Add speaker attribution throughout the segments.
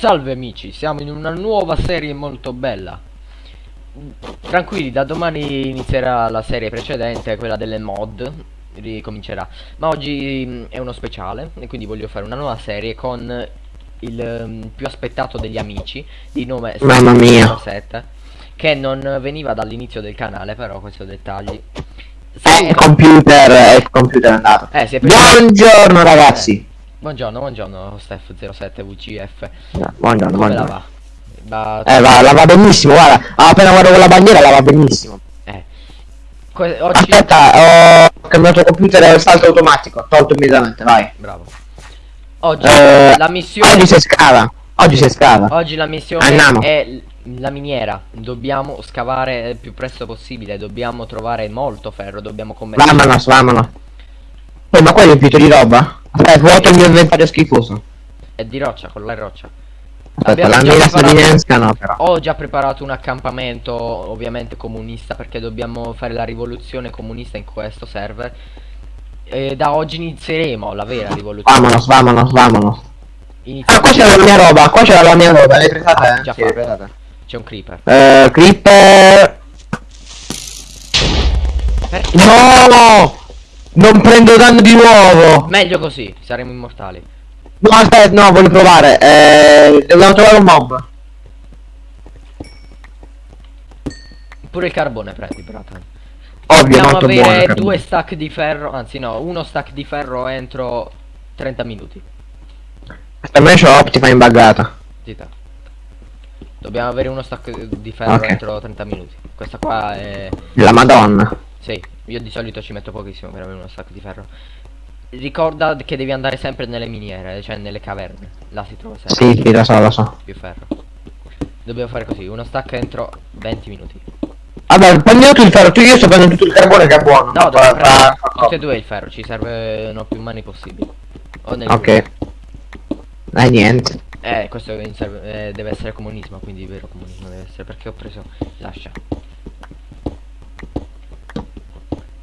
Speaker 1: Salve amici, siamo in una nuova serie molto bella. Tranquilli, da domani inizierà la serie precedente, quella delle mod, ricomincerà. Ma oggi mm, è uno speciale e quindi voglio fare una nuova serie con il um, più aspettato degli amici di nome
Speaker 2: Mamma mia.
Speaker 1: 7 che non veniva dall'inizio del canale, però questo dettagli.
Speaker 2: Eh, il computer, è il computer è andato.
Speaker 1: Eh, si è
Speaker 2: Buongiorno ragazzi.
Speaker 1: Buongiorno, buongiorno Steph07 VCF.
Speaker 2: Buongiorno,
Speaker 1: Come la
Speaker 2: buongiorno.
Speaker 1: va? Va-
Speaker 2: Eh, va, la va benissimo, guarda. Appena guardo quella bandiera la va benissimo.
Speaker 1: eh. Que- oggi
Speaker 2: Aspetta, ho cambiato computer e salto automatico. Tolto immediatamente, vai.
Speaker 1: Bravo. Oggi
Speaker 2: Eh,
Speaker 1: la missione
Speaker 2: Oggi si scava. Oggi si scava.
Speaker 1: Oggi la missione
Speaker 2: Andiamo.
Speaker 1: è la miniera. Dobbiamo scavare il più presto possibile, dobbiamo trovare molto ferro, dobbiamo commettere
Speaker 2: Vamonos, vamonos. Oh, ma qua è riempito di roba? Aspetta, vuoto il mio inventario schifoso.
Speaker 1: è di roccia, con la roccia.
Speaker 2: Aspetta, la mela
Speaker 1: preparato-
Speaker 2: statunitense no, però.
Speaker 1: Ho già preparato un accampamento ovviamente comunista perché dobbiamo fare la rivoluzione comunista in questo server. E da oggi inizieremo la vera rivoluzione.
Speaker 2: Vamonos, vamonos, vamonos.
Speaker 1: Inizia-
Speaker 2: Ah, qua c'era la mia roba, qua c'era la mia roba, l'hai presa te?
Speaker 1: Già
Speaker 2: Sì.
Speaker 1: C'è un creeper.
Speaker 2: Eh, Creeper...
Speaker 1: Perché?
Speaker 2: No! Non prendo danno di nuovo!
Speaker 1: Meglio così, saremo immortali.
Speaker 2: No, aspetta, no, voglio provare. Eh, dobbiamo trovare un mob.
Speaker 1: Pure il carbone prendi, bratan.
Speaker 2: Ovvio,
Speaker 1: Dobbiamo
Speaker 2: buono.
Speaker 1: avere
Speaker 2: carbone.
Speaker 1: due stack di ferro, anzi no, uno stack di ferro entro 30 minuti.
Speaker 2: Per me c'ho Optifine buggata.
Speaker 1: Zita. Dobbiamo avere uno stack di ferro
Speaker 2: Ok.
Speaker 1: entro 30 minuti. Questa qua è...
Speaker 2: La madonna.
Speaker 1: Sì, io di solito ci metto pochissimo per avere uno stack di ferro. Ricorda che devi andare sempre nelle miniere, cioè nelle caverne. Là si trova sempre
Speaker 2: Sì, sì, lo so, lo so.
Speaker 1: più ferro. Dobbiamo fare così, uno stack entro 20 minuti.
Speaker 2: Vabbè, prendi tutto il ferro, tu io sto prendendo tutto il carbone che è buono.
Speaker 1: No, dobbiamo prendere tutte e due il ferro, ci servono più mani possibili. O nel
Speaker 2: Ok. Eh, niente.
Speaker 1: Eh, questo serve- eh, deve essere comunismo, quindi vero comunismo deve essere perché ho preso lascia.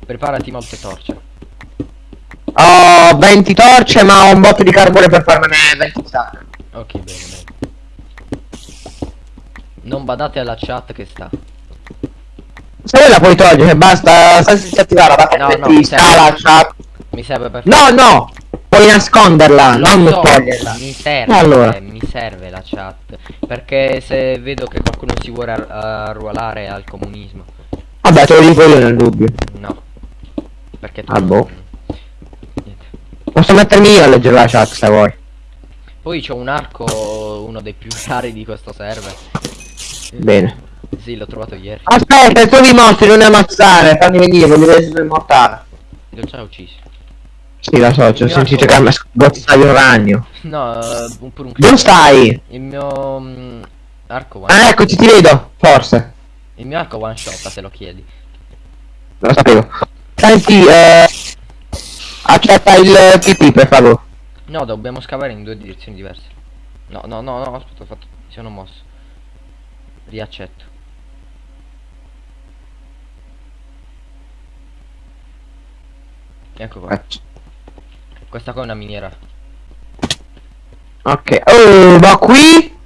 Speaker 1: Preparati molte torce.
Speaker 2: Ho 20 torce, ma ho un botto di carbone per farmene 20 stack.
Speaker 1: Ok, bene, bene. Non badate alla chat che sta.
Speaker 2: Se vuoi la puoi togliere, basta, sta senza attivare la
Speaker 1: No, no, mi serve.
Speaker 2: chat.
Speaker 1: Mi serve per
Speaker 2: No, no! Puoi nasconderla,
Speaker 1: Lo
Speaker 2: non
Speaker 1: so,
Speaker 2: toglierla.
Speaker 1: Mi serve,
Speaker 2: Allora.
Speaker 1: mi serve la chat. Perché se vedo che qualcuno si vuole ar- arruolare al comunismo.
Speaker 2: Vabbè, te lo dico io nel dubbio.
Speaker 1: No. Perché tu
Speaker 2: Ah, boh.
Speaker 1: Niente.
Speaker 2: Posso mettermi io a leggere la chat se vuoi.
Speaker 1: Poi c'ho un arco, uno dei più rari di questo server.
Speaker 2: Bene.
Speaker 1: Sì, l'ho trovato ieri.
Speaker 2: Aspetta, trovi i mostri, non ammazzare, fammi venire, voglio sono immortale.
Speaker 1: L'ho già ucciso.
Speaker 2: Sì, lo so, ci ho sentito che mi ha sgozzato un ragno.
Speaker 1: No, eh, un- pure un
Speaker 2: Dove stai?
Speaker 1: Il mio mm, arco one
Speaker 2: Ah, eccoci, ti vedo, forse.
Speaker 1: Il mio arco one shot se lo chiedi.
Speaker 2: Non lo sapevo. Senti, eh... Accetta il TP, per favore.
Speaker 1: No, dobbiamo scavare in due direzioni diverse. No, no, no, no, aspetta, ho fatto. Mi sono mosso. Riaccetto. Ecco qua. Questa qua è una miniera.
Speaker 2: Ok. Oh, ma qui?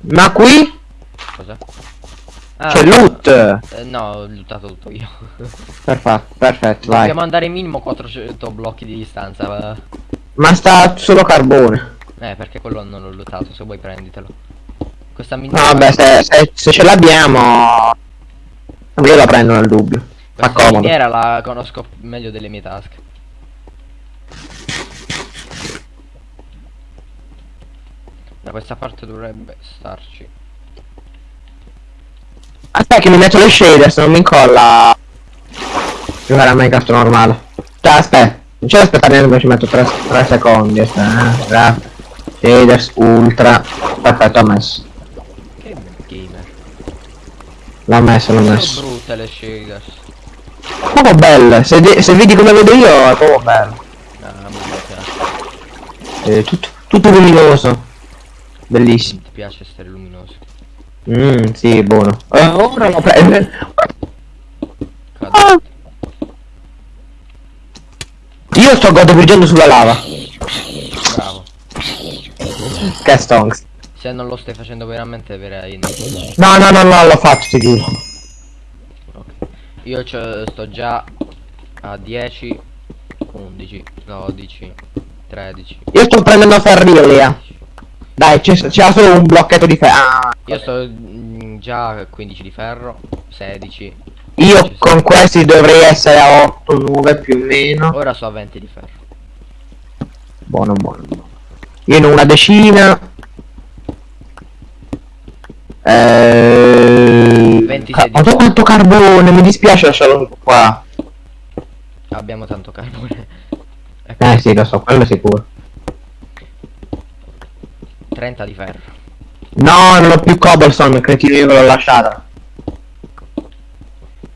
Speaker 2: Ma qui?
Speaker 1: Cosa?
Speaker 2: C'è loot.
Speaker 1: eh, no, ho lootato tutto io.
Speaker 2: Perfetto, perfetto, vai.
Speaker 1: Dobbiamo andare minimo 400 blocchi di distanza.
Speaker 2: Ma sta solo carbone.
Speaker 1: Eh, perché quello non l'ho lootato, se vuoi prenditelo. Questa
Speaker 2: No,
Speaker 1: miniera.
Speaker 2: vabbè, se, se- se ce l'abbiamo... Io la prendo nel dubbio. Fa
Speaker 1: Questa
Speaker 2: comodo.
Speaker 1: miniera la conosco meglio delle mie tasche. Da questa parte dovrebbe starci.
Speaker 2: Aspetta che mi metto le shader, se non mi incolla... Giocare a Minecraft normale. Cioè, aspetta. Non c'è da aspettare neanche ci metto 3, secondi. Aspetta, eh. Shaders, ultra. Perfetto, ho messo.
Speaker 1: Che gamer.
Speaker 2: L'ho messo, l'ho
Speaker 1: Sono
Speaker 2: messo.
Speaker 1: brutte le shaders.
Speaker 2: Proprio belle. Se, se vedi come vedo io, è proprio bello.
Speaker 1: Ah, piace.
Speaker 2: È tutto, tutto luminoso. Bellissimo.
Speaker 1: Ti piace essere luminoso.
Speaker 2: Mmm, sì, buono. Eh, ora lo prendo.
Speaker 1: Cade.
Speaker 2: Ah. Io sto godopirgendo sulla lava.
Speaker 1: Bravo.
Speaker 2: che stonks.
Speaker 1: Se non lo stai facendo veramente verrai
Speaker 2: No, no, no, no, l'ho fatto, ti giuro.
Speaker 1: Ok. Io sto già a 10, 11, 12, 13.
Speaker 2: Io sto prendendo ferro Lea. Dai, c'è c'era solo un blocchetto di ferro. Ah,
Speaker 1: Io sto mm, già a 15 di ferro, 16.
Speaker 2: io con questi dovrei essere a 8, 9 più o meno.
Speaker 1: Ora sto a 20 di ferro.
Speaker 2: Buono, buono, buono. Io ne ho una decina. Eh...
Speaker 1: 26
Speaker 2: ca-
Speaker 1: di
Speaker 2: Ho tanto carbone, mi dispiace lasciarlo qua.
Speaker 1: Abbiamo tanto carbone. Ecco,
Speaker 2: Eh sì, lo so, quello è sicuro.
Speaker 1: 30 di ferro.
Speaker 2: No, non ho più cobblestone, cretino, io ve l'ho lasciata.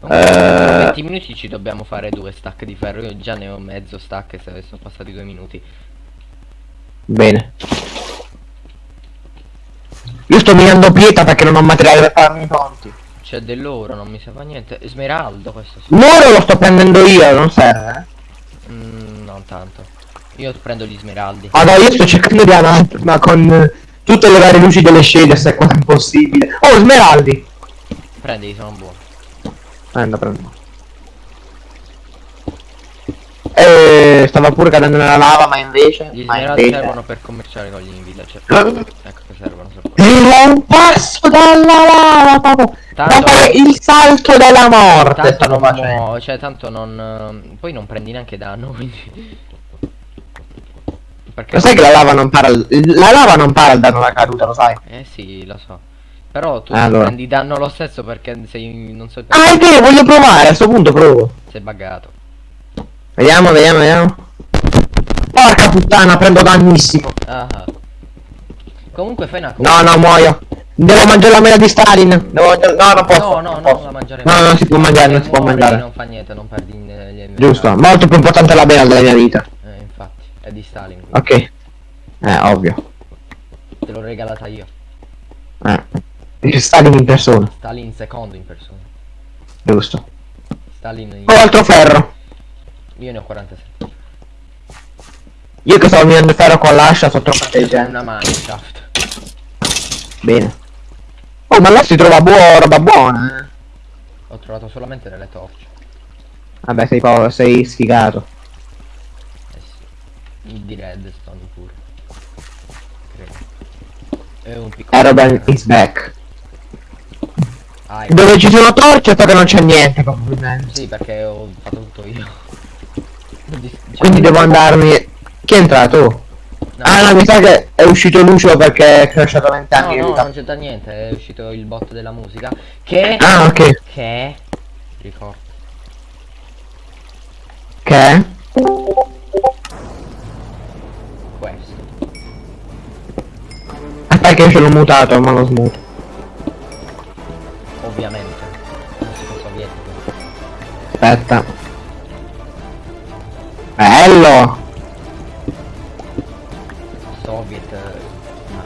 Speaker 1: Comunque,
Speaker 2: Eh.
Speaker 1: tra 20 minuti ci dobbiamo fare due stack di ferro. Io già ne ho mezzo stack se sono passati due minuti.
Speaker 2: Bene. Io sto minando pietra perché non ho materiale per farmi i ponti.
Speaker 1: C'è dell'oro, non mi fa niente. Smeraldo questo sì.
Speaker 2: L'oro lo sto prendendo io, non serve. eh.
Speaker 1: Mm, non tanto. Io prendo gli smeraldi.
Speaker 2: Allora io sto cercando di avanti, ma con eh, tutte le varie luci delle shade se è quasi impossibile. Oh, smeraldi!
Speaker 1: Prendi, sono buoni.
Speaker 2: Prendo, prendo. Eh, stava pure cadendo nella lava, ma invece...
Speaker 1: Gli smeraldi
Speaker 2: invece-
Speaker 1: servono per commerciare con gli villager.
Speaker 2: Eh,
Speaker 1: Ecco che servono.
Speaker 2: Era un passo dalla lava, proprio.
Speaker 1: Tanto-
Speaker 2: il salto della morte
Speaker 1: Tanto non,
Speaker 2: facendo.
Speaker 1: mo- cioè, tanto non. ehm, Poi non prendi neanche danno, quindi. Perché.
Speaker 2: Lo sai che la lava non para il- la lava non para il danno alla caduta, lo sai?
Speaker 1: Eh sì, lo so. Però tu
Speaker 2: Allora.
Speaker 1: prendi danno lo stesso perché sei. non so
Speaker 2: Ah, è vero, voglio provare, a sto punto provo.
Speaker 1: sei buggato.
Speaker 2: Vediamo, vediamo, vediamo. Porca puttana, prendo dannissimo.
Speaker 1: Ah. Comunque fai una cosa.
Speaker 2: No, no, muoio. Devo mangiare la mela di Stalin. Devo mangiare... No, non posso.
Speaker 1: No, no,
Speaker 2: non
Speaker 1: no,
Speaker 2: posso.
Speaker 1: la mangiare
Speaker 2: No, non si può mangiare, non si può mangiare.
Speaker 1: Non fa niente, non perdi eh,
Speaker 2: Giusto, molto più importante la bella della mia vita.
Speaker 1: Eh, infatti, è di Stalin.
Speaker 2: Ok. Eh, ovvio.
Speaker 1: Te l'ho regalata io.
Speaker 2: Eh. Stalin in persona,
Speaker 1: Stalin secondo in persona.
Speaker 2: giusto.
Speaker 1: Stalin in...
Speaker 2: Ho altro ferro.
Speaker 1: Io ne ho 47.
Speaker 2: Io che stavo minando ferro con l'ascia sono troppo
Speaker 1: una mineshaft.
Speaker 2: Bene. Oh, ma là si trova buona roba buona, eh.
Speaker 1: Ho trovato solamente delle torce.
Speaker 2: Vabbè, sei, sei sfigato.
Speaker 1: Di redstone pure. Credo. E un piccolo.
Speaker 2: Aeroban is back.
Speaker 1: Ah, ecco.
Speaker 2: Dove ci sono torce che non c'è niente, probabilmente.
Speaker 1: Sì, perché ho fatto tutto io. Di- cioè,
Speaker 2: Quindi devo andarmi... Chi è entrato?
Speaker 1: No,
Speaker 2: Ah no, mi sa che è uscito Lucio perché è crashato 20
Speaker 1: no, no, non c'entra niente, è uscito il bot della musica. Che...
Speaker 2: Ah, ok.
Speaker 1: Che... Ricordo.
Speaker 2: Che? Che ce l'ho mutato, ma lo smuto.
Speaker 1: Ovviamente. Musica sovietica.
Speaker 2: Aspetta. Bello!
Speaker 1: Soviet. eh, ma-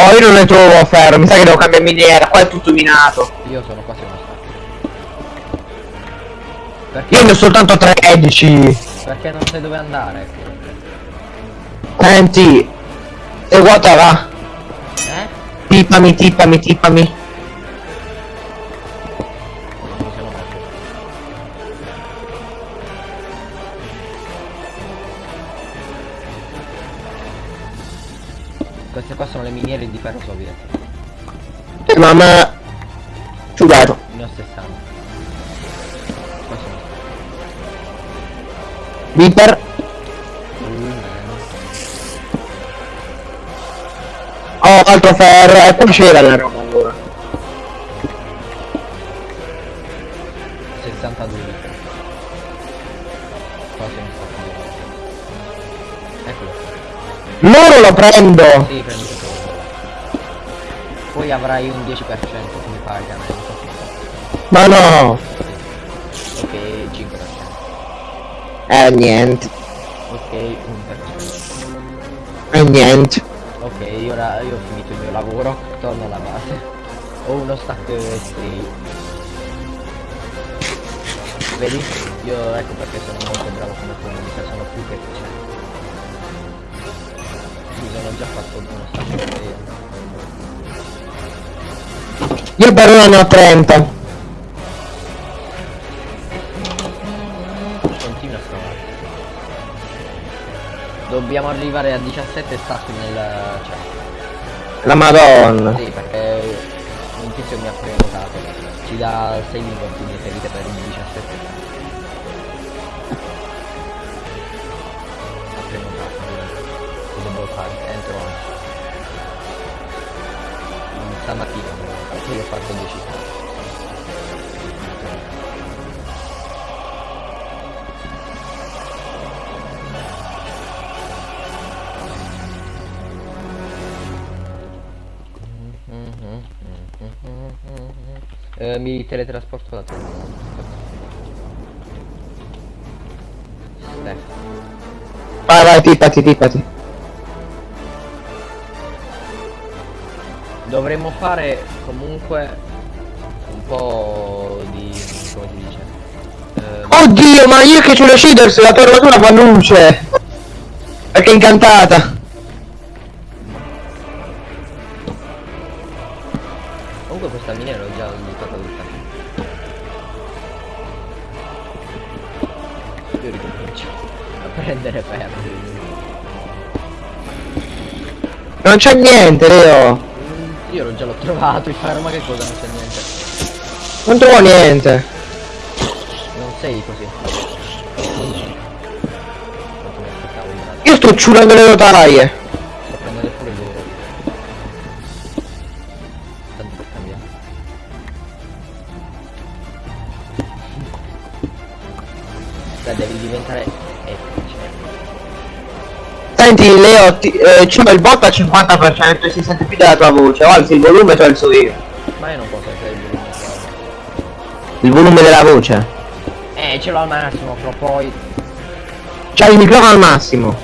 Speaker 2: Oh, io non ne trovo ferro, mi sa che devo cambiare miniera, qua è tutto minato.
Speaker 1: Io sono quasi stato. Perché?
Speaker 2: Io ne ho soltanto 13.
Speaker 1: Perché non sai dove andare?
Speaker 2: Senti. E guarda va.
Speaker 1: Eh?
Speaker 2: Tippami, tippami, tippami.
Speaker 1: Non mi sono messo. Queste qua sono le miniere di ferro sovietico.
Speaker 2: Eh, mamma. Sudato. Viper. Oh, altro ferro. E poi c'era la roba allora.
Speaker 1: 62. Qua sono stati Eccolo.
Speaker 2: Loro lo prendo.
Speaker 1: Sì, prendi tutto. Poi avrai un 10% come paga. non so se-
Speaker 2: Ma no.
Speaker 1: Ok, 5%.
Speaker 2: Eh, niente.
Speaker 1: Ok, 1%.
Speaker 2: Eh, niente.
Speaker 1: Ok, ora io ho finito il mio lavoro, torno alla base. Ho uno stack string. Vedi? Io ecco perché sono molto bravo come comunica, sono più che efficiente. Mi sono già fatto uno stacco io.
Speaker 2: Io per ora ne ho 30.
Speaker 1: Dobbiamo arrivare a 17 stacchi nel... cioè...
Speaker 2: La madonna.
Speaker 1: Sì, perché un tizio mi ha prenotato. Ci dà 6 minuti di ferite per il 17 stacchi. Ha prenotato, quindi lo devo fare, entro oggi. Mm, Stamattina, perché io ho fatto 10 stacchi. Eh, mi teletrasporto da te. Steph.
Speaker 2: Vai, vai, tippati, tippati.
Speaker 1: Dovremmo fare comunque un po' di... come si dice? Eh,
Speaker 2: Oddio, ma io che c'ho le shaders, la tua armatura fa luce. Perché è incantata. Non c'è niente, Leo.
Speaker 1: Io l'ho già l'ho trovato il ferro, ma che cosa non c'è niente.
Speaker 2: Non trovo niente.
Speaker 1: Non sei così.
Speaker 2: Io sto ciurando le notaie.
Speaker 1: Sto prendendo pure loro. Tanto per cambiare. Dai, devi diventare.
Speaker 2: Senti, Leo, ti, eh, c'ho il bot al 50% e si sente più della tua voce. O alzi il volume o alzo io.
Speaker 1: Ma io non posso fare il volume.
Speaker 2: Il volume della voce.
Speaker 1: Eh, ce l'ho al massimo, però poi...
Speaker 2: C'hai il microfono al massimo.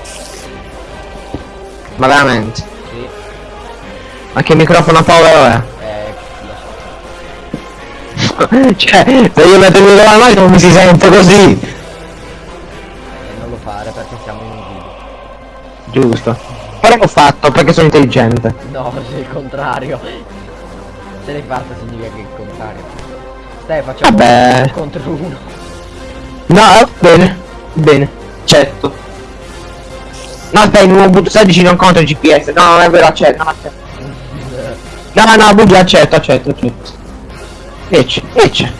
Speaker 2: Ma veramente.
Speaker 1: Sì,
Speaker 2: Ma che microfono povero è?
Speaker 1: eh, so.
Speaker 2: cioè, se io metto il microfono al massimo mi si sente così. Giusto. Però l'ho fatto perché sono intelligente.
Speaker 1: No, sei il contrario. Se l'hai fatto significa che è il contrario. Stai facciamo
Speaker 2: Vabbè.
Speaker 1: uno contro uno.
Speaker 2: No, eh, bene. Bene. Certo. No, aspetta, il nuovo boot 16 non conta il GPS. No, non è vero, accetto. No, accetto. No, no, bugia, accetto, accetto, accetto. Invece, invece.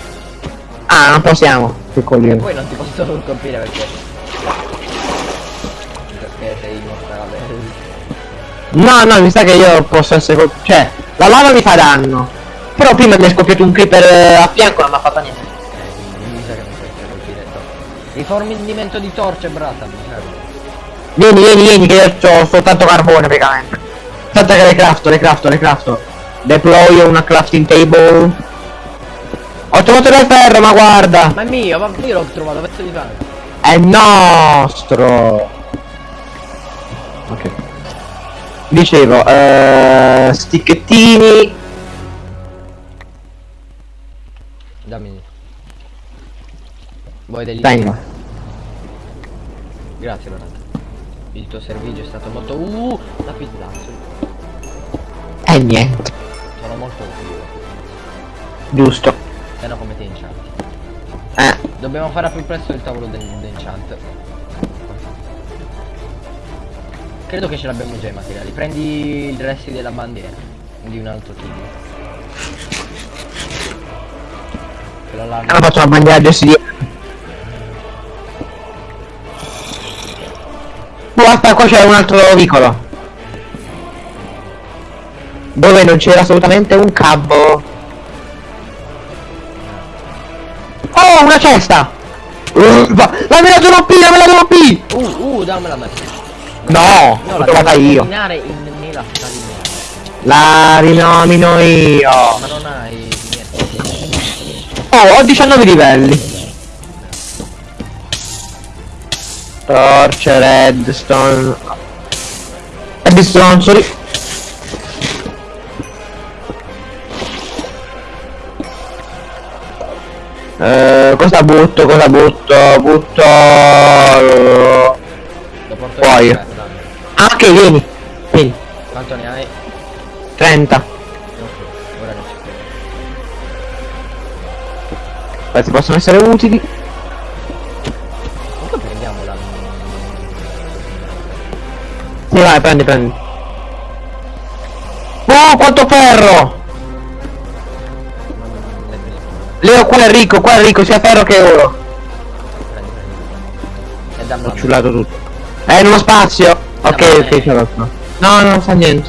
Speaker 2: Ah, non possiamo. Che coglione.
Speaker 1: poi non ti posso colpire. Perché
Speaker 2: No, no, mi sa che io posso essere Cioè, la lava mi fa danno. Però prima mi è scoppiato un creeper eh, a fianco e non mi ha fatto niente.
Speaker 1: Eh, mi. Rifornimento di torce, brata.
Speaker 2: Vieni, vieni, vieni, che io ho soltanto carbone praticamente. Aspetta che le crafto, le crafto, le crafto. Deploy una crafting table. Ho trovato del ferro, ma guarda!
Speaker 1: Ma è mio, ma io l'ho trovato, pezzo di pane.
Speaker 2: È nostro! Dicevo, eh, sticchettini.
Speaker 1: Dammi. Vuoi degli
Speaker 2: Tengo.
Speaker 1: Grazie, brata. Il tuo servizio è stato molto... Uh, la pizzazzo.
Speaker 2: E niente.
Speaker 1: Sono molto utili.
Speaker 2: Giusto.
Speaker 1: Se no come ti incianti.
Speaker 2: Eh.
Speaker 1: Dobbiamo fare a più presto il tavolo del- dell'enchant. Credo che ce l'abbiamo già i materiali. Prendi i resti della bandiera. Di un altro team. Quella là
Speaker 2: Allora faccio la bandiera di Guarda, qua c'è un altro vicolo. Dove non c'era assolutamente un cavo. Oh, una cesta! Uh, va- me la devo P, la me la devo P!
Speaker 1: Uh, uh, dammela a me.
Speaker 2: No,
Speaker 1: No,
Speaker 2: l'ho trovata io. La rinomino io.
Speaker 1: Ma non hai niente.
Speaker 2: Oh, ho 19 livelli. Torce, redstone. Redstone, sorry. Eh, cosa butto, cosa butto? Butto...
Speaker 1: Lo
Speaker 2: Ah, ok, vieni. Vieni.
Speaker 1: Quanto ne hai?
Speaker 2: 30.
Speaker 1: Ok, ora non ci credo.
Speaker 2: Questi possono essere utili.
Speaker 1: Comunque prendiamola.
Speaker 2: Sì, vai, prendi, prendi. Oh, quanto ferro! Leo, qua è ricco, qua è ricco, sia ferro che oro.
Speaker 1: Prendi, prendi. E dammi
Speaker 2: Ho
Speaker 1: la
Speaker 2: ciullato tutto. È in uno spazio. Ok, ok, ce l'ho. No, no, non fa niente.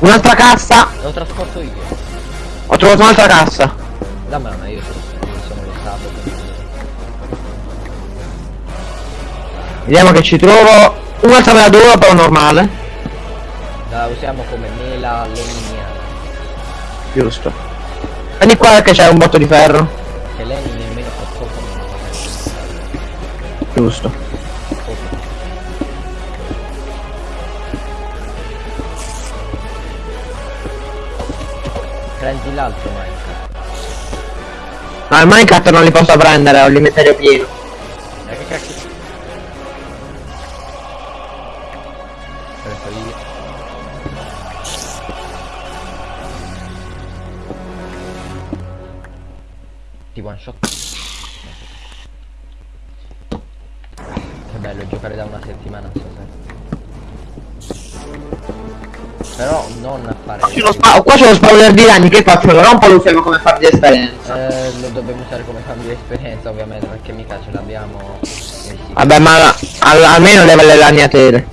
Speaker 2: Un'altra cassa.
Speaker 1: Lo trasporto io.
Speaker 2: Ho trovato un'altra cassa.
Speaker 1: Dammela, ma io sono, lo stato.
Speaker 2: Vediamo che ci trovo. Un'altra mela d'oro, però normale.
Speaker 1: La usiamo come mela leminiana.
Speaker 2: Giusto. Prendi qua che c'è un botto di ferro.
Speaker 1: Che lei nemmeno fa poco.
Speaker 2: Giusto.
Speaker 1: Prendi l'altro Minecraft.
Speaker 2: Ma il Minecraft non li posso prendere, ho l'inventario pieno.
Speaker 1: Eh, che cacchio? Io. Ti one shot. Che bello giocare da una settimana Però non a fare.
Speaker 2: Qua qua c'è lo spawner di ragni, che faccio? Lo rompo o lo usiamo come far di esperienza?
Speaker 1: Eh, lo dobbiamo usare come di esperienza ovviamente perché mica ce l'abbiamo.
Speaker 2: Vabbè, ma al- almeno leva le ragnatele.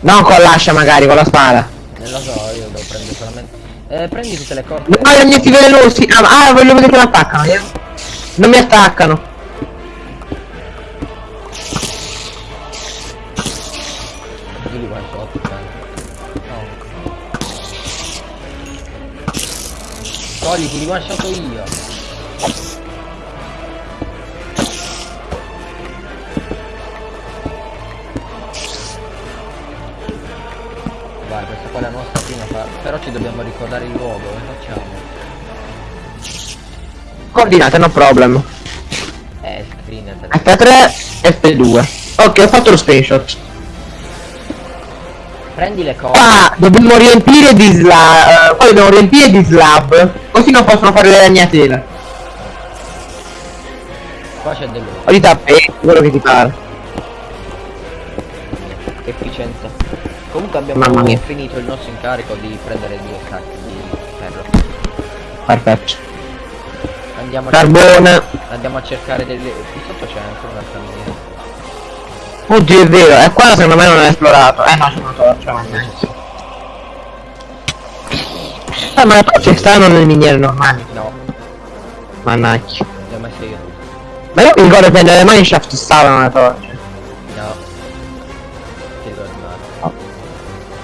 Speaker 2: Non con l'ascia magari, con la spada.
Speaker 1: Non lo so, io devo prendere solamente. Eh, prendi tutte le corde.
Speaker 2: No, i ragnati velenosi. Ah, ah, voglio vedere che mi attaccano. eh. Non mi attaccano.
Speaker 1: Togliti, li one shot io. Vai, questa qua è la nostra prima fa- Però ci dobbiamo ricordare il luogo, come facciamo?
Speaker 2: Coordinate, no problem.
Speaker 1: Eh, screen
Speaker 2: F3, F2. Ok, ho fatto lo screenshot.
Speaker 1: Prendi le corde.
Speaker 2: Qua dobbiamo riempire di slab. qua dobbiamo riempire di slab. Così non possono fare le ragnatele.
Speaker 1: Qua c'è del
Speaker 2: O di tappeti, quello che ti pare.
Speaker 1: efficienza. Comunque abbiamo finito il nostro incarico di prendere due sacchi di ferro.
Speaker 2: Perfetto.
Speaker 1: Andiamo a,
Speaker 2: Carbone.
Speaker 1: andiamo a cercare delle. Qui sotto c'è ancora un'altra miniera.
Speaker 2: Oddio è vero, e qua secondo me non è esplorato. Eh no, c'è una torcia. Eh ma le torce stanno nelle miniere normali.
Speaker 1: No,
Speaker 2: Mannaggia. Ma io mi ricordo che nelle mineshaft stavano le torce.
Speaker 1: No. Ti.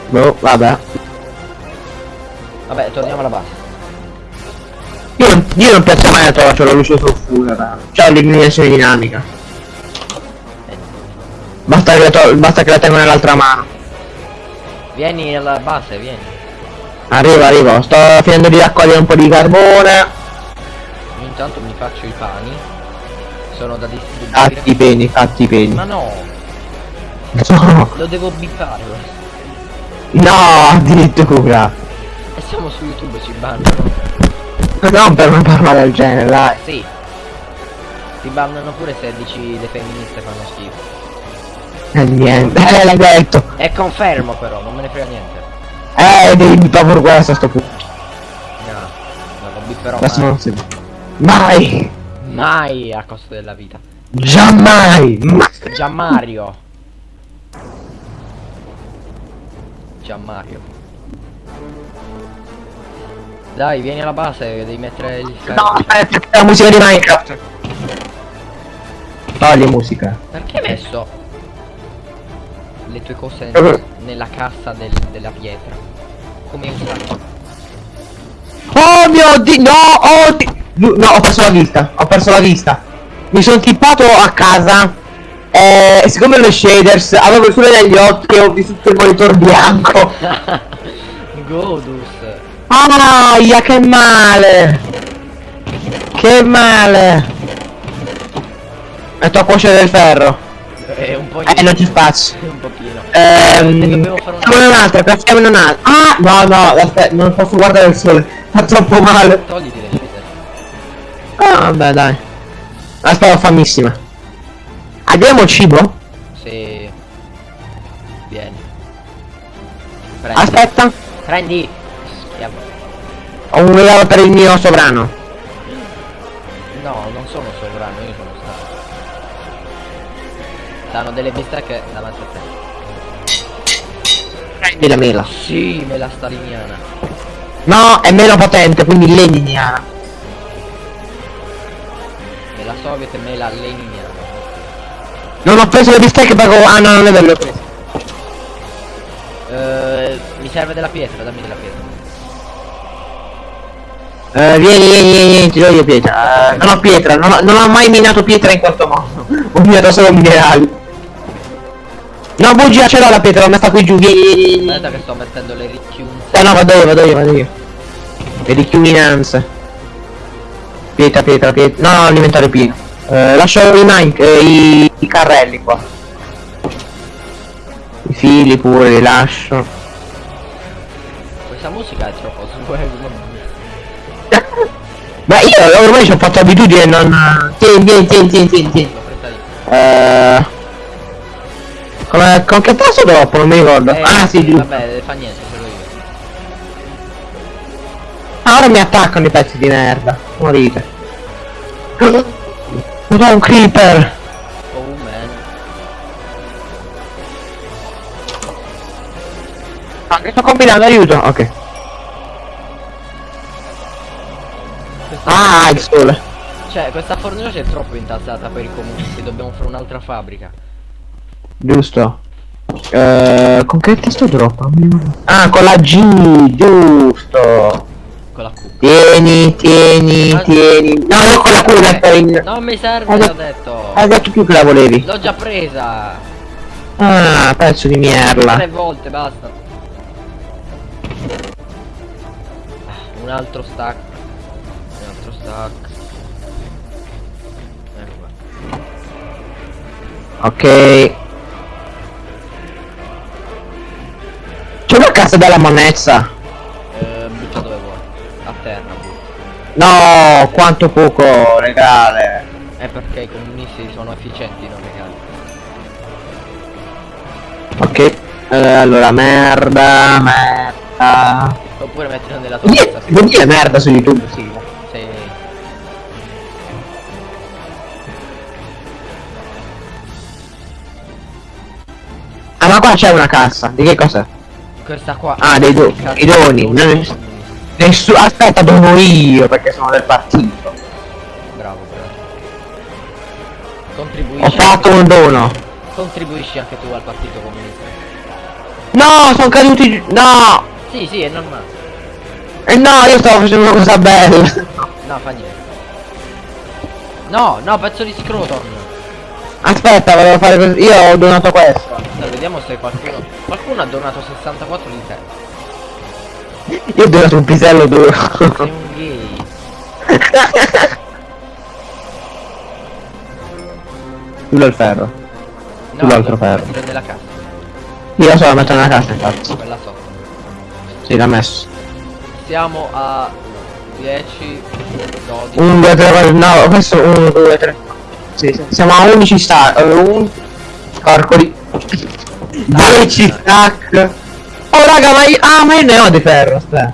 Speaker 2: Boh, vabbè.
Speaker 1: Vabbè, torniamo alla base.
Speaker 2: Io non, io non piazzo mai la torcia, la luce sulfura. C'ho l'illuminazione dinamica. Basta che, la basta che la tengo nell'altra mano.
Speaker 1: Vieni alla base, vieni.
Speaker 2: Arrivo, arrivo. Sto finendo di raccogliere un po' di carbone.
Speaker 1: Intanto mi faccio i pani. Sono da distribuire.
Speaker 2: Fatti i peni, fatti i peni.
Speaker 1: Ma no,
Speaker 2: No,
Speaker 1: lo devo bippare.
Speaker 2: no, addirittura.
Speaker 1: E siamo su YouTube, ci bannano.
Speaker 2: Non per una parola del genere, dai.
Speaker 1: Sì. Ti bannano pure se dici le femministe fanno schifo.
Speaker 2: E niente, eh, l'hai detto.
Speaker 1: E confermo però, non me ne frega niente.
Speaker 2: Eh, devi pure questo a sto punto.
Speaker 1: No, non lo bipperò
Speaker 2: Questo
Speaker 1: mai.
Speaker 2: non si Mai!
Speaker 1: Mai a costo della vita.
Speaker 2: Giammai! Ma...
Speaker 1: Già Mario. Già Mario. Dai, vieni alla base, devi mettere il ferro.
Speaker 2: No, aspetta, la musica di Minecraft. Togli musica.
Speaker 1: Perché hai messo le tue cose
Speaker 2: Eh.
Speaker 1: nella cassa del- della pietra? Come un sacco.
Speaker 2: Oh mio dio, no, oh di- No, ho perso la vista, ho perso la vista. Mi sono tippato a casa eh, e siccome le shaders avevo il sole negli occhi e ho visto tutto il monitor bianco.
Speaker 1: Godus.
Speaker 2: Aia, che male! Che male! Metto a cuocere del ferro.
Speaker 1: È un po'
Speaker 2: Eh, non c'è spazio.
Speaker 1: un pochino.
Speaker 2: Ehm,
Speaker 1: dobbiamo fare una-
Speaker 2: facciamone un'altra, craftiamone un'altra. Ah, no, no, aspetta, non posso guardare il sole. Fa troppo male.
Speaker 1: Togliti le sfide.
Speaker 2: Ah, vabbè, dai. Aspetta, famissima. Abbiamo cibo?
Speaker 1: Sì. Vieni. Prendi.
Speaker 2: Aspetta,
Speaker 1: Prendi. Schiavo.
Speaker 2: ho un regalo per il mio sovrano.
Speaker 1: No, non sono sovrano, io sono stato. Stanno delle bistecche davanti a te.
Speaker 2: Prendi la mela.
Speaker 1: Sì, me la staliniana.
Speaker 2: No, è meno potente, quindi leniniana.
Speaker 1: Me la soviet e me la leniniana.
Speaker 2: Non ho preso le bistecche ho- Ah, no, non è vero, prese.
Speaker 1: Eh, mi serve della pietra, dammi della pietra.
Speaker 2: Eh, vieni, vieni, vieni, vieni, ti do io pietra. Eh, non ho pietra, non ho, non ho mai minato pietra in questo modo. ho minato solo minerali. No, bugia, ce l'ho la pietra, l'ho messa qui giù, vieni.
Speaker 1: Aspetta che sto mettendo le ricchiunze.
Speaker 2: Eh no, vado io, vado io, vado io. Le richiuminanze. Pietra, pietra, pietra. No, no, l'inventario pieno. Eh, lascio i, mine, eh, i, i carrelli qua. I fili pure li lascio.
Speaker 1: Questa musica è troppo swag. mia.
Speaker 2: Beh, io ormai ci ho fatto abitudine non... Tieni, tieni, tieni, tieni, tieni. Eh... Come, con che tasto dopo? Non mi ricordo.
Speaker 1: Eh,
Speaker 2: ah, sì, giusto.
Speaker 1: Vabbè, fa niente, ce l'ho io.
Speaker 2: Ah, ora mi attaccano i pezzi di merda. Morite. Madonna, un creeper.
Speaker 1: Oh man.
Speaker 2: Ah, che sto combinando, aiuto. Ok.
Speaker 1: Questa,
Speaker 2: Ah, il sole.
Speaker 1: Cioè, questa fornace è troppo intasata per i comunisti, dobbiamo fare un'altra fabbrica.
Speaker 2: Giusto. Eh, con che testo drop? Ah, con la G, giusto.
Speaker 1: Con la Q.
Speaker 2: Tieni, tieni,
Speaker 1: Ah,
Speaker 2: tieni. No, non con la Q, mettere in...
Speaker 1: Non mi serve,
Speaker 2: Hai
Speaker 1: l'ho
Speaker 2: detto-
Speaker 1: detto.
Speaker 2: Hai detto tu che la volevi.
Speaker 1: L'ho già presa.
Speaker 2: Ah, pezzo di
Speaker 1: Tre
Speaker 2: merda.
Speaker 1: volte, basta. Ah, Un altro stack. Un altro stack. Ecco.
Speaker 2: Ok. C'è una cassa della monnezza.
Speaker 1: Eh, butta dove vuoi. A terra, butta.
Speaker 2: No, quanto poco regale.
Speaker 1: È perché i comunisti sono efficienti, non regali.
Speaker 2: Ok. eh, allora, merda, merda.
Speaker 1: Oppure mettilo nella tua testa.
Speaker 2: dire, vuol dire merda su YouTube, sì.
Speaker 1: Sì.
Speaker 2: Ah, ma qua c'è una cassa. Di che cos'è?
Speaker 1: Questa qua.
Speaker 2: Ah, dei do- i doni.
Speaker 1: doni
Speaker 2: Non-
Speaker 1: comunisti.
Speaker 2: Nessu- aspetta, dono io perché sono del partito.
Speaker 1: Bravo, bravo.
Speaker 2: Ho
Speaker 1: Contribuisci.
Speaker 2: fatto un dono.
Speaker 1: Contribuisci anche tu al partito comunista.
Speaker 2: No, sono caduti. No!
Speaker 1: Sì, sì, è normale.
Speaker 2: E no, io stavo facendo una cosa bella.
Speaker 1: No, fa niente. No, no, pezzo di scroton.
Speaker 2: Aspetta, volevo fare così. Io ho donato questo.
Speaker 1: Dai, vediamo se qualcuno. Qualcuno ha donato 64 di te.
Speaker 2: Io ho donato un pisello duro.
Speaker 1: Sei un gay.
Speaker 2: Quello è il ferro.
Speaker 1: No,
Speaker 2: L'altro ferro.
Speaker 1: mettere nella cassa.
Speaker 2: Io so, la metto nella cassa infatti.
Speaker 1: Quella sotto.
Speaker 2: Sì, l'ha messo.
Speaker 1: Siamo a 10, 12.
Speaker 2: 1, 2, 3, 4, no, questo 1, 2, 3. Sì, siamo a 11 stack. 1 Corcoli. 10 stack. Oh raga, ma io. Ah, ma io ne ho di ferro, aspetta.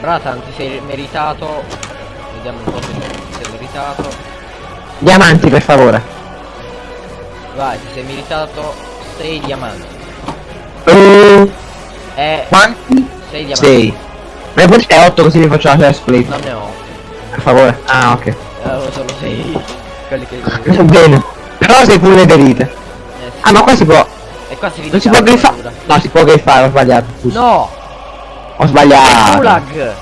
Speaker 1: Bratan, ti sei meritato. Vediamo un po' se ti sei meritato.
Speaker 2: Diamanti per favore.
Speaker 1: Vai, ti sei meritato 6 diamanti.
Speaker 2: Uh,
Speaker 1: Eh,
Speaker 2: quanti?
Speaker 1: 6 diamanti.
Speaker 2: 6. Ma poi è 8 così mi faccio la chest plate.
Speaker 1: Non ne ho.
Speaker 2: Per favore. Ah, ok.
Speaker 1: Eh, ho solo 6. Quelli che.
Speaker 2: Va bene. Però sei full netherite.
Speaker 1: Eh, sì.
Speaker 2: Ah, ma qua si può.
Speaker 1: E qua si
Speaker 2: Non si può griffare. No, si può griffare, ho sbagliato. scusa.
Speaker 1: No!
Speaker 2: Ho sbagliato.
Speaker 1: Gulag!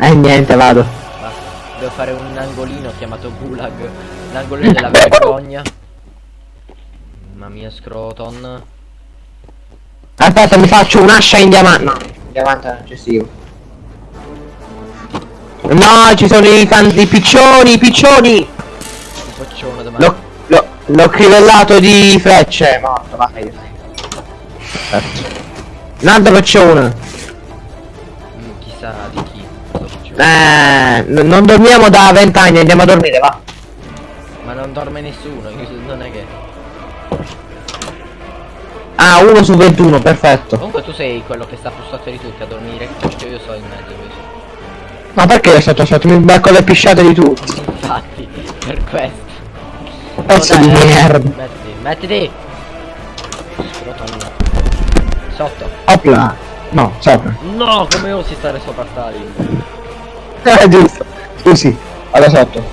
Speaker 2: Eh niente, vado.
Speaker 1: Basta, devo fare un angolino chiamato Gulag. L'angolino della vergogna. Mamma mia, Scroton.
Speaker 2: Aspetta, mi faccio un'ascia in diamante. No, in diamante è eccessivo. No, ci sono i i piccioni, i piccioni!
Speaker 1: Un poccione davanti.
Speaker 2: L'ho, crivellato di frecce, morto, vai. Perfetto. Un altro piccione.
Speaker 1: Mm, chissà di chi. questo.
Speaker 2: Eh, non dormiamo da vent'anni, andiamo a dormire, va.
Speaker 1: Ma non dorme nessuno, non è che.
Speaker 2: Ah, uno su 21, perfetto.
Speaker 1: Comunque tu sei quello che sta più sotto di tutti a dormire. Perché io sto in mezzo così.
Speaker 2: Ma perché è stato sotto? Mi becco le pisciate di tutti.
Speaker 1: Infatti, per questo.
Speaker 2: Pezzo
Speaker 1: Oh,
Speaker 2: di
Speaker 1: dai,
Speaker 2: merda.
Speaker 1: Mettiti, mettiti! Sotto.
Speaker 2: Opla. No, sopra.
Speaker 1: No, come osi stare sopra Stalin?
Speaker 2: Eh, giusto. Scusi, vado sotto.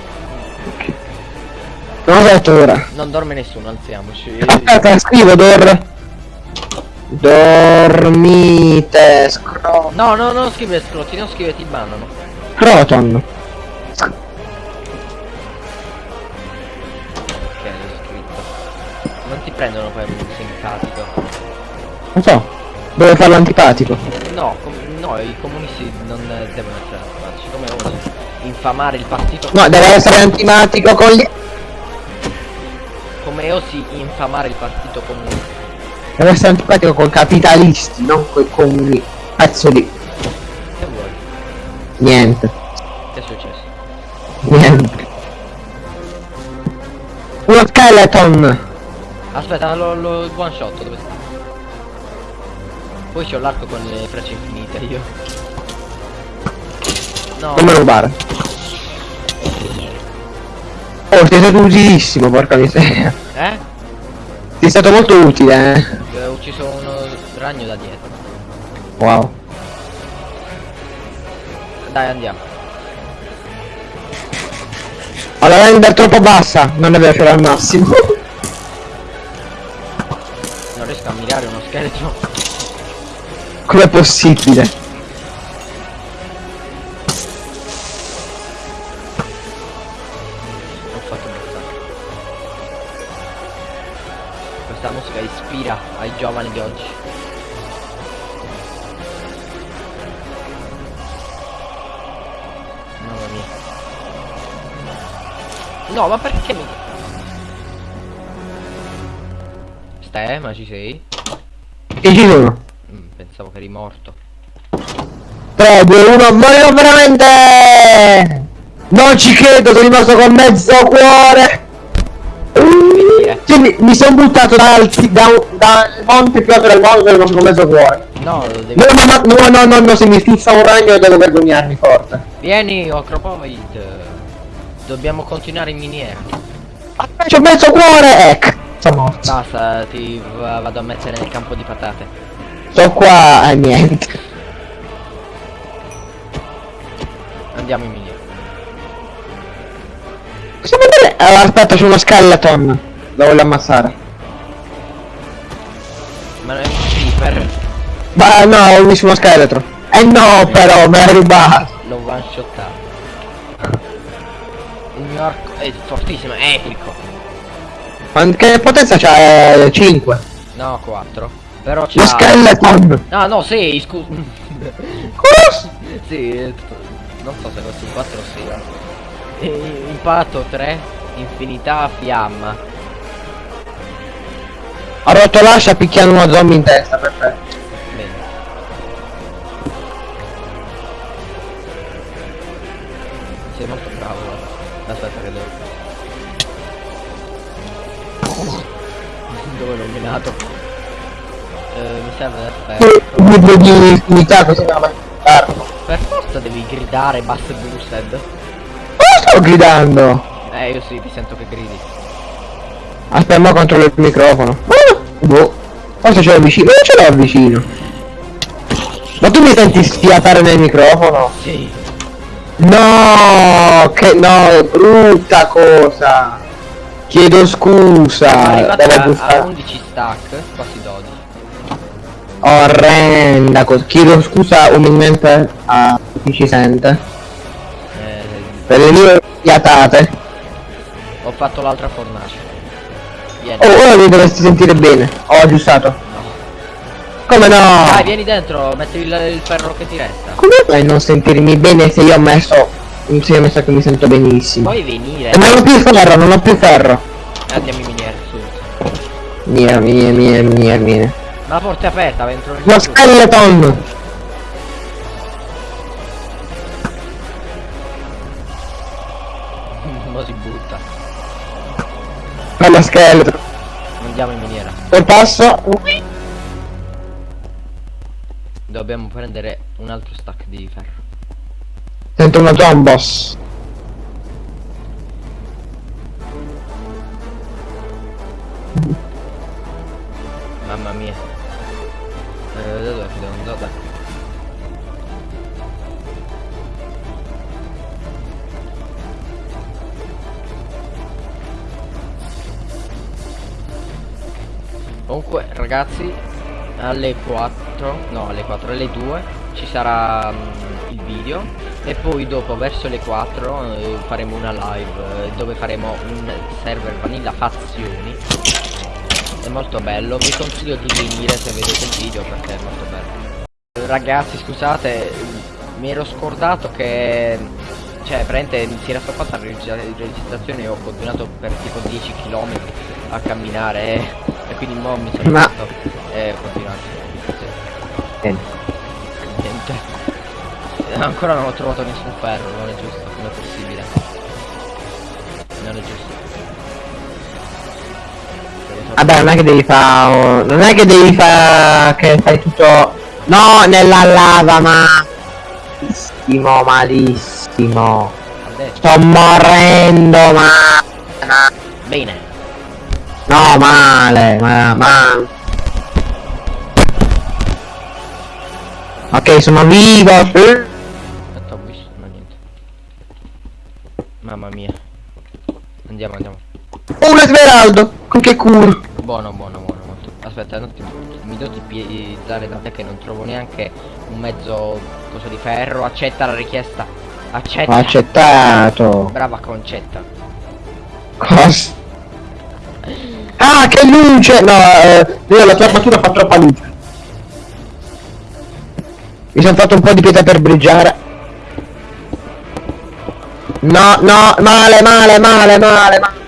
Speaker 2: Sono sotto ora.
Speaker 1: Non dorme nessuno, alziamoci.
Speaker 2: Aspetta, scrivo Dor. Dormite. Scro...
Speaker 1: No, no, non scrivere scrotti, non scrivere ti bannano.
Speaker 2: Croton.
Speaker 1: Ok, Non ti prendono per un simpatico.
Speaker 2: Non so. Devo farlo antipatico.
Speaker 1: No, no, i comunisti non devono essere antipatici, come osi infamare il partito
Speaker 2: No, deve essere antipatico con gli...
Speaker 1: come osi infamare il partito comunista.
Speaker 2: Deve essere antipatico con capitalisti, non con comuni. Pezzo di...
Speaker 1: Che vuoi?
Speaker 2: Niente.
Speaker 1: Che è successo?
Speaker 2: Niente. Uno skeleton.
Speaker 1: Aspetta, lo, lo one shot dove sta? Poi c'ho l'arco con le frecce infinite io. No,
Speaker 2: Non me rubare. Oh, sei stato utilissimo, porca miseria.
Speaker 1: eh?
Speaker 2: Sei stato molto utile, eh.
Speaker 1: Ho ucciso uno ragno da dietro.
Speaker 2: Wow.
Speaker 1: Dai, andiamo.
Speaker 2: La render troppo bassa, non ce l'ho al massimo.
Speaker 1: Riesco a mirare uno scheletro.
Speaker 2: Com'è possibile?
Speaker 1: Ho fatto un. Questa musica ispira ai giovani di oggi. Mamma mia. No, ma perché mi... Ste, ma ci sei?
Speaker 2: E ci sono.
Speaker 1: Mm, pensavo che eri morto.
Speaker 2: 3, 2, 1, morirò veramente! Non ci credo, sono rimasto con mezzo cuore! Cioè, mi, mi sono buttato da alti, da, dal monte più alto del mondo sono rimasto con mezzo cuore.
Speaker 1: No, lo devi...
Speaker 2: No, no, no, no, no, se mi fissa un ragno devo vergognarmi forte.
Speaker 1: Vieni, Ocropoid. Dobbiamo continuare in miniera.
Speaker 2: C'ho mezzo cuore, ecco. Sono morto.
Speaker 1: Basta, ti va- vado a mettere nel campo di patate.
Speaker 2: Sto qua, eh, niente.
Speaker 1: Andiamo in miniera.
Speaker 2: Cosa vuol dire? Allora, aspetta, c'è uno skeleton. Lo voglio ammazzare.
Speaker 1: Ma non è un creeper.
Speaker 2: Ma no, ho visto uno scheletro. Eh no, però, me l'hai rubato.
Speaker 1: L'ho one shottato. Il mio arco è fortissimo, è epico.
Speaker 2: Che potenza c'ha? Eh, 5.
Speaker 1: No, 4. Però
Speaker 2: Lo
Speaker 1: c'ha...
Speaker 2: skeleton.
Speaker 1: No, no, 6, scusa. Sì, eh, non so se questi 4 sia. E- Impatto 3, infinità, fiamma.
Speaker 2: Ha rotto l'ascia picchiando uno zombie in testa, perfetto.
Speaker 1: Bene. Sei molto bravo. guarda. Aspetta che devo. Dove l'ho minato? Eh, mi serve aspetta.
Speaker 2: Libro di infinità così me la vai a fare.
Speaker 1: Per forza devi gridare bass boosted.
Speaker 2: Cosa sto gridando?
Speaker 1: Eh, io sì, ti sento che gridi.
Speaker 2: Aspetta, mo controllo il microfono. Ah, boh. Forse ce l'ho vicino. Non ce l'ho vicino. Ma tu mi senti sfiatare nel microfono?
Speaker 1: Sì.
Speaker 2: No, che no, brutta cosa. Chiedo scusa. Devo
Speaker 1: a, a
Speaker 2: bussare.
Speaker 1: 11 stack, quasi 12.
Speaker 2: Orrenda cosa. Chiedo scusa umilmente a chi ci sente.
Speaker 1: Eh,
Speaker 2: Per le mie fiatate.
Speaker 1: ho fatto l'altra fornace. Vieni.
Speaker 2: Oh, ora mi dovresti sentire bene. Ho aggiustato.
Speaker 1: No.
Speaker 2: Come no?
Speaker 1: Dai, vieni dentro, metti il, il ferro che ti resta.
Speaker 2: Come fai a non sentirmi bene se io ho messo Sì, mi sa che mi sento benissimo.
Speaker 1: Puoi venire.
Speaker 2: E non ho più ferro, non ho più ferro.
Speaker 1: Andiamo in miniera, su.
Speaker 2: Miniera, miniera, miniera, miniera, miniera.
Speaker 1: La porta è aperta, va entro
Speaker 2: Lo skeleton!
Speaker 1: Mo si butta.
Speaker 2: Bello scheletro.
Speaker 1: Andiamo in miniera.
Speaker 2: E passo.
Speaker 1: Dobbiamo prendere un altro stack di ferro.
Speaker 2: Sento una zombos.
Speaker 1: Mamma mia. Eh, dove ci devo andare? Comunque ragazzi alle 4 no alle 4 alle 2 ci sarà mm, il video e poi dopo verso le 4 eh, faremo una live eh, dove faremo un server vanilla fazioni. È molto bello. Vi consiglio di venire se vedete il video perché è molto bello. Ragazzi scusate mi ero scordato che cioè praticamente mi si era stoppata la registra- registrazione e ho continuato per tipo 10 km a camminare e, e quindi mo mi sono
Speaker 2: Ma-
Speaker 1: fatto e ho continuato.
Speaker 2: Niente.
Speaker 1: Ancora non ho trovato nessun ferro non è giusto come è possibile non è giusto
Speaker 2: Vabbè, non è che devi fare. Non è che devi fare. Che fai tutto. No, nella lava, ma. Malissimo, malissimo. Sto morendo, ma. ma-
Speaker 1: bene
Speaker 2: No, male, ma. ma... Ok, sono vivo.
Speaker 1: Mamma mia andiamo andiamo
Speaker 2: Un smeraldo. Con che culo.
Speaker 1: Buono, buono, buono, molto. Aspetta, un attimo, mi devo tipizzare da te che non trovo neanche un mezzo coso di ferro. Accetta la richiesta. Accetta.
Speaker 2: Accettato.
Speaker 1: Brava concetta.
Speaker 2: Cosa? Ah, che luce! No, eh, io la tua armatura fa troppa luce. Mi sono fatto un po' di pietra per briggiare. No, no, male, male, male, male, male.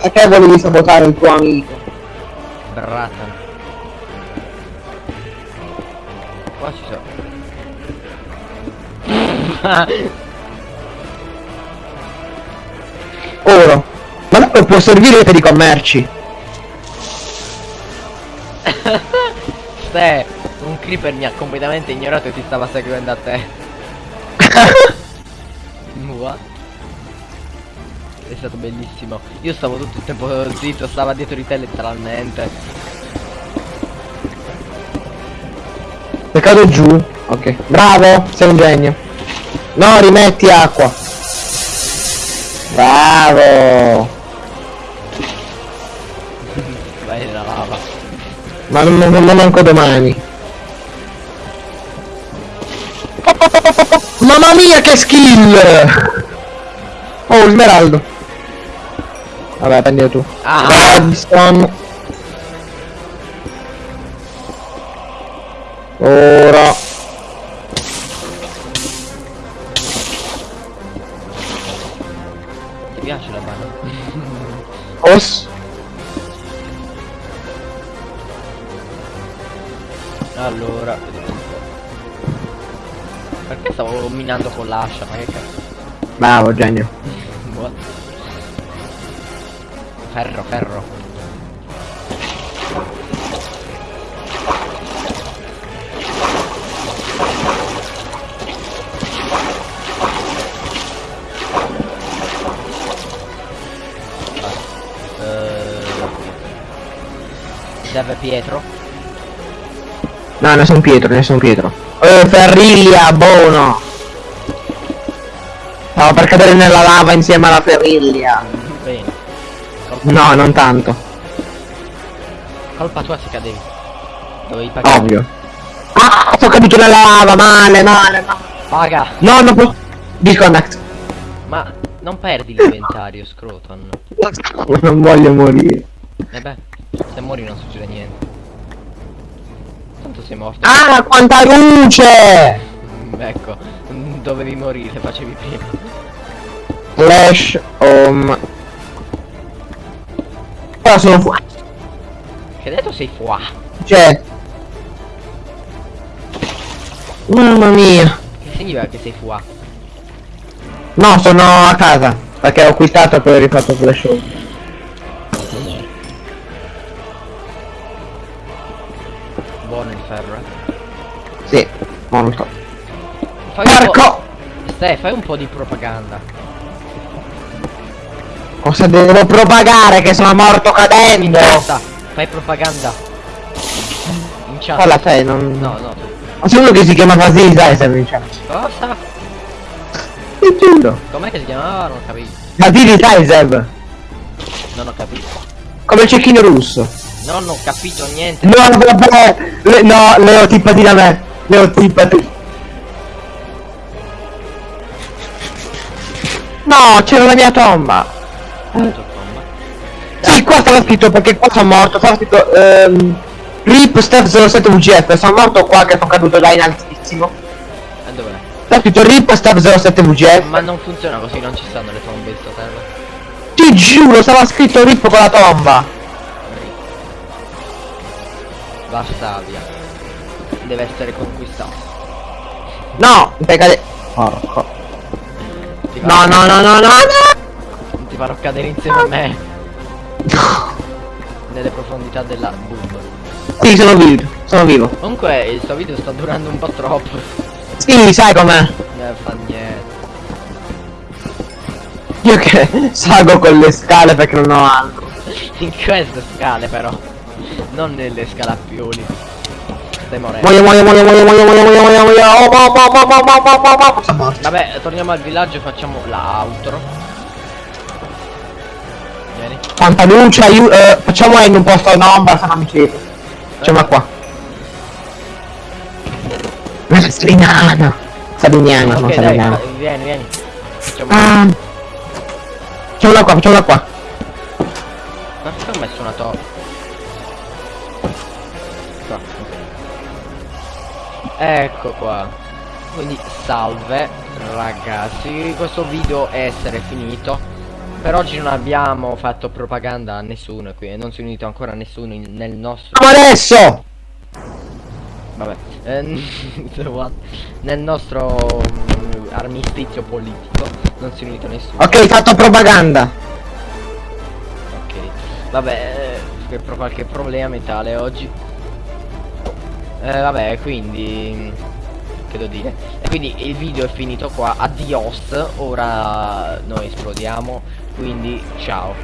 Speaker 2: Perché volevi sabotare il tuo amico?
Speaker 1: Brata. Qua ci sono.
Speaker 2: Oro. Ma non può servire per i commerci.
Speaker 1: Ste, un creeper mi ha completamente ignorato e ti stava seguendo a te. Mua. È stato bellissimo. Io stavo tutto il tempo zitto, stava dietro di te letteralmente.
Speaker 2: Se cado giù. Ok. Bravo, sei un genio. No, rimetti acqua. Bravo.
Speaker 1: Vai nella lava.
Speaker 2: Ma non, non, non manco domani. Mia che skill! Oh, smeraldo. Vabbè, prendilo tu.
Speaker 1: Ah!
Speaker 2: Redstone. Ora. Bravo, genio.
Speaker 1: What? Ferro, ferro. Eh, Serve Pietro?
Speaker 2: No, ne sono Pietro, ne sono Pietro. Eh, Ferriglia, buono. Stavo per cadere nella lava insieme alla Ferriglia.
Speaker 1: Bene. Colpa,
Speaker 2: No, non tanto.
Speaker 1: colpa tua se cadevi. Dovevi pagare.
Speaker 2: Ovvio. Ah, sono caduto nella lava, male, male, male.
Speaker 1: Paga!
Speaker 2: No, non posso. Disconnect.
Speaker 1: Ma non perdi l'inventario, Scroton.
Speaker 2: Non voglio morire.
Speaker 1: E beh, se muori non succede niente. Tanto sei morto.
Speaker 2: Ah, quanta luce!
Speaker 1: Mm, ecco, dovevi morire, facevi prima.
Speaker 2: Flash home. Però sono fuori.
Speaker 1: Che hai detto sei fuà?
Speaker 2: Cioè. Mamma mia.
Speaker 1: Che significa che sei fuà?
Speaker 2: No, sono a casa. Perché ho quittato e poi ho rifatto flash home.
Speaker 1: Buono il ferro, eh.
Speaker 2: Sì, molto.
Speaker 1: Fai.
Speaker 2: Porco!
Speaker 1: Ste, fai un po' di propaganda.
Speaker 2: Cosa devo propagare che sono morto cadendo?
Speaker 1: Basta, fai propaganda. In chat.
Speaker 2: Quella sei, non...
Speaker 1: No, no.
Speaker 2: Ma uno che si chiama Vasily Sizer in chat.
Speaker 1: Cosa?
Speaker 2: Ti giuro.
Speaker 1: Com'è che si chiamava? Non ho capito.
Speaker 2: Vasily Sizer.
Speaker 1: Non ho capito.
Speaker 2: Come il cecchino russo.
Speaker 1: Non ho capito niente.
Speaker 2: No, vabbè. Le, no, Leo, tippati da me. Leo, tippati. No, c'era la mia tomba.
Speaker 1: Insomma.
Speaker 2: Sì, qua stava scritto perché qua sono morto. Stava scritto ehm, RIP Steph 07 VGF. Sono morto qua che sono caduto da in altissimo.
Speaker 1: E dov'è?
Speaker 2: Stava scritto RIP Steph 07 VGF.
Speaker 1: Ma non funziona così, non ci stanno le tombe in sto server.
Speaker 2: Ti giuro, stava scritto RIP con la tomba.
Speaker 1: Varsavia. Deve essere conquistato.
Speaker 2: No, cadere. Porco.
Speaker 1: Ti
Speaker 2: No, no, no, no, no, no.
Speaker 1: Ti farò cadere insieme a me. Nelle profondità della boom.
Speaker 2: Sì, sono vivo. Sono vivo.
Speaker 1: Comunque il suo video sta durando un po' troppo.
Speaker 2: Sì, sai com'è.
Speaker 1: Non fa niente.
Speaker 2: Io che salgo con le scale perché non ho altro.
Speaker 1: In queste scale però. Non nelle scalappioli. Stai morendo.
Speaker 2: Muoio, muoio, muoio, muoio, muoio, muoio, muoio, muoio, muoio. Oh, mo, mo, mo, mo, mo, mo, mo, mo. Sono morto.
Speaker 1: Vabbè, torniamo al villaggio e facciamo l'outro. Vieni.
Speaker 2: Tanta luce, aiuto. Eh, facciamo in un posto in ombra, se non mi. Facciamo qua. Una strinana. Sabignana, non
Speaker 1: Ok, dai,
Speaker 2: sabignana.
Speaker 1: fa- vieni, vieni. Facciamo.
Speaker 2: Ah. Facciamola qua, facciamola qua.
Speaker 1: Ma perché ho messo una torre? Ecco qua. Quindi salve ragazzi, questo video è essere finito. Per oggi non abbiamo fatto propaganda a nessuno qui, non si è unito ancora nessuno in- nel nostro
Speaker 2: adesso!
Speaker 1: vabbè, what? nel nostro mm, armistizio politico non si è unito nessuno.
Speaker 2: Ok, fatto propaganda.
Speaker 1: Ok, vabbè, eh, per qualche problema mentale oggi. Eh, vabbè, quindi che devo dire? E quindi il video è finito qua. Adios. Ora noi esplodiamo. Quindi ciao.